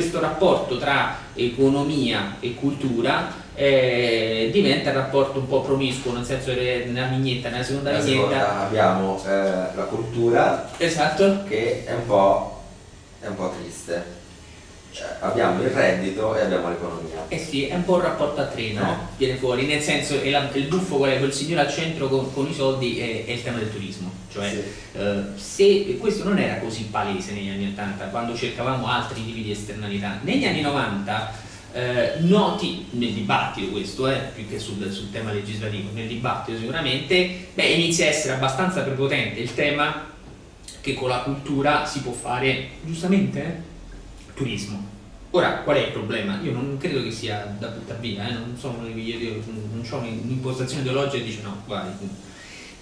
questo rapporto tra economia e cultura eh, diventa un rapporto un po' promiscuo, nel senso che nella vignetta, nella seconda nella vignetta seconda abbiamo eh, la cultura esatto. che è un po', è un po triste. Cioè, abbiamo il reddito e abbiamo l'economia. Eh sì, è un po' un rapporto a tre, no? Eh. Viene fuori, nel senso che il buffo qual è quel signore al centro con, con i soldi è, è, il tema del turismo. Cioè, sì. eh, se questo non era così palese negli anni 80, quando cercavamo altri tipi di esternalità, negli anni 90 eh, noti nel dibattito questo, eh, più che sul, sul, tema legislativo, nel dibattito sicuramente, beh, inizia a essere abbastanza prepotente il tema che con la cultura si può fare, giustamente, eh, turismo. Ora, qual è il problema? Io non credo che sia da buttare via, eh? non, sono, io non ho un'impostazione ideologica e dice no, guarda,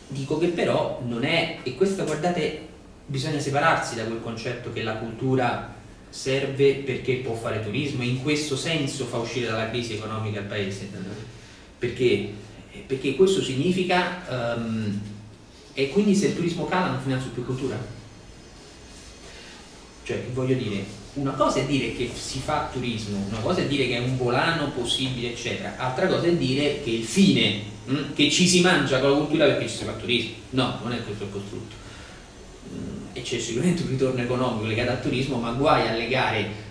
dico che però non è, e questo guardate, bisogna separarsi da quel concetto che la cultura serve perché può fare turismo e in questo senso fa uscire dalla crisi economica il paese. Perché? Perché questo significa, um, e quindi se il turismo cala non finanzio più cultura? Cioè, voglio dire, una cosa è dire che si fa turismo, una cosa è dire che è un volano possibile, eccetera, altra cosa è dire che il fine, mh, hm, che ci si mangia con la cultura perché ci si fa turismo. No, non è questo il costrutto. E c'è sicuramente un ritorno economico legato al turismo, ma guai a legare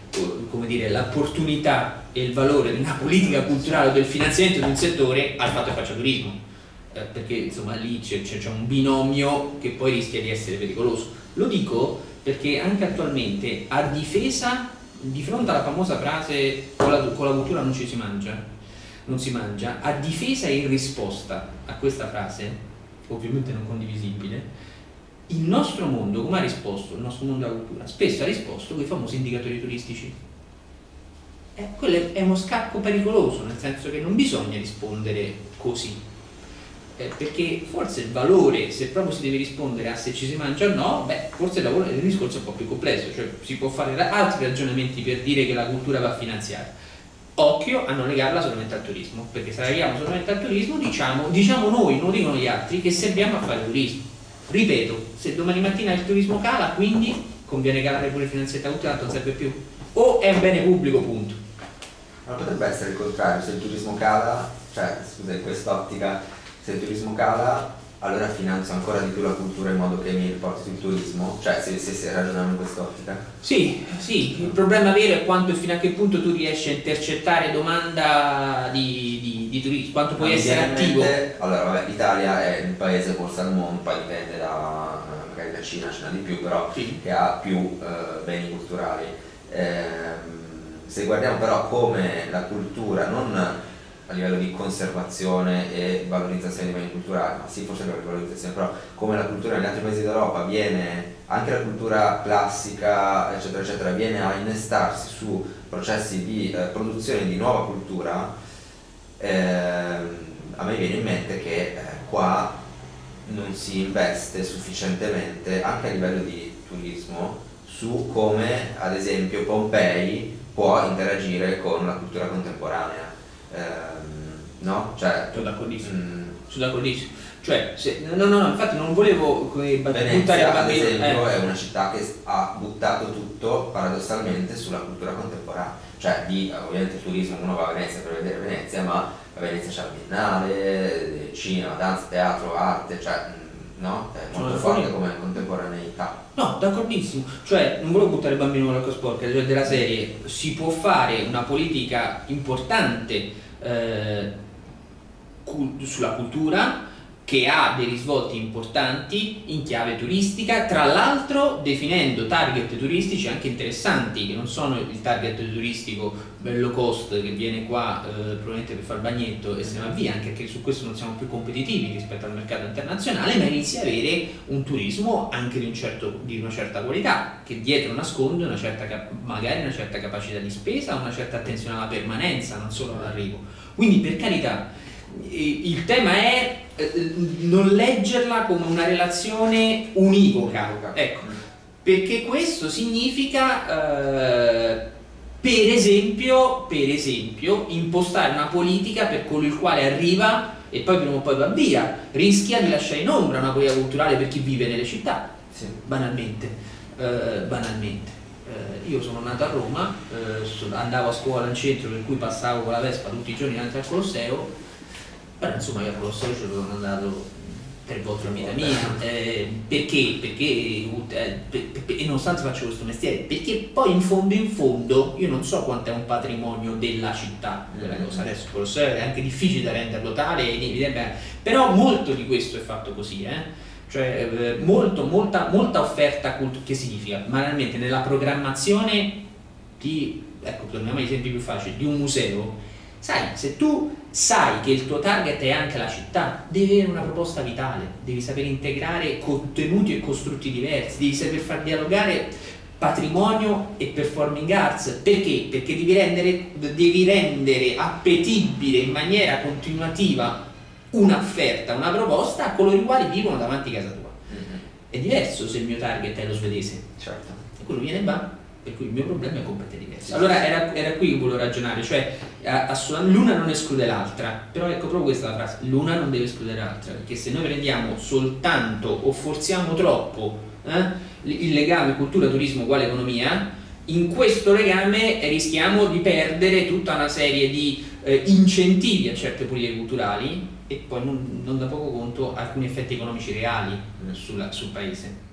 l'opportunità e il valore di una politica culturale o del finanziamento di un settore al fatto che faccia turismo. Eh, perché insomma lì c'è un binomio che poi rischia di essere pericoloso. Lo dico perché anche attualmente a difesa, di fronte alla famosa frase con la, con la cultura non ci si mangia, non si mangia, a difesa e in risposta a questa frase, ovviamente non condivisibile, il nostro mondo come ha risposto, il nostro mondo della cultura, spesso ha risposto con i famosi indicatori turistici. Eh, quello è uno scacco pericoloso, nel senso che non bisogna rispondere così, eh, perché forse il valore, se proprio si deve rispondere a se ci si mangia o no, beh, forse il, lavoro, il discorso è un po' più complesso, cioè si può fare altri ragionamenti per dire che la cultura va finanziata. Occhio a non legarla solamente al turismo, perché se la leghiamo solamente al turismo diciamo, diciamo noi, non dicono gli altri, che serviamo a fare turismo. Ripeto, se domani mattina il turismo cala, quindi conviene calare pure il finanziamento culturale, non serve più. O è un bene pubblico, punto. Ma potrebbe essere il contrario, se il turismo cala, cioè scusa, in quest'ottica se il turismo cala allora finanzio ancora di più la cultura in modo che mi riporti sul turismo? Cioè se, se, se ragioniamo in quest'ottica? Sì, sì, il problema vero è quanto, fino a che punto tu riesci a intercettare domanda di, di, di turismo, quanto puoi essere attivo. Allora vabbè, l'Italia è il paese forse al mondo, poi dipende da magari la Cina ce n'ha di più, però sì. che ha più eh, beni culturali. Eh, se guardiamo però come la cultura non a livello di conservazione e valorizzazione dei beni culturali, ma sì forse per valorizzazione, però come la cultura negli altri paesi d'Europa viene, anche la cultura classica eccetera eccetera, viene a innestarsi su processi di eh, produzione di nuova cultura, eh, a me viene in mente che eh, qua non si investe sufficientemente anche a livello di turismo su come ad esempio Pompei può interagire con la cultura contemporanea. Eh, no? Cioè, sono d'accordissimo. Mm. Sono d'accordissimo. Cioè, se, no, no, no, infatti non volevo buttare Venezia, ad esempio, eh. è una città che ha buttato tutto paradossalmente sulla cultura contemporanea. Cioè, di, ovviamente il turismo, uno va a Venezia per vedere Venezia, ma a Venezia c'è la Biennale, cinema, danza, teatro, arte, cioè no? È molto forte come contemporaneità. No, d'accordissimo. Cioè, non volevo buttare il bambino nell'acqua sporca, cioè della serie, si può fare una politica importante eh, sulla cultura che ha dei risvolti importanti in chiave turistica, tra l'altro definendo target turistici anche interessanti, che non sono il target turistico bello cost che viene qua eh, probabilmente per far bagnetto e se ne va via, anche perché su questo non siamo più competitivi rispetto al mercato internazionale, ma inizia a avere un turismo anche di, un certo, di una certa qualità, che dietro nasconde una certa, magari una certa capacità di spesa, una certa attenzione alla permanenza, non solo all'arrivo. Quindi per carità, il tema è eh, non leggerla come una relazione univoca, ecco, perché questo significa eh, per, esempio, per esempio impostare una politica per colui il quale arriva e poi prima o poi va via, rischia di lasciare in ombra una politica culturale per chi vive nelle città, sì. banalmente, eh, banalmente. Eh, io sono nato a Roma, eh, andavo a scuola in centro per cui passavo con la Vespa tutti i giorni davanti al Colosseo, però insomma io al Colosseo ci sono andato tre volte la vita mia. Eh, perché? Perché, eh, per, per, e nonostante faccio questo mestiere, perché poi in fondo in fondo io non so quanto è un patrimonio della città quella cosa. Adesso Colosseo è anche difficile da renderlo tale, però molto di questo è fatto così. Eh? cioè eh, molto, molta, molta offerta che significa? Banalmente nella programmazione di, ecco, torniamo agli esempi più facili, di un museo, sai, se tu sai che il tuo target è anche la città, devi avere una proposta vitale, devi saper integrare contenuti e costrutti diversi, devi saper far dialogare patrimonio e performing arts, perché? Perché devi rendere, devi rendere appetibile in maniera continuativa un'offerta, una proposta a coloro i quali vivono davanti a casa tua. Mm-hmm. È diverso se il mio target è lo svedese. Certo. E quello viene e va, per cui il mio problema è completamente diverso. Allora era, era qui che volevo ragionare, cioè l'una non esclude l'altra, però ecco proprio questa la frase, l'una non deve escludere l'altra, perché se noi prendiamo soltanto o forziamo troppo eh, il legame cultura, turismo uguale economia, in questo legame rischiamo di perdere tutta una serie di eh, incentivi a certe politiche culturali e poi non, non da poco conto alcuni effetti economici reali sulla, sul paese.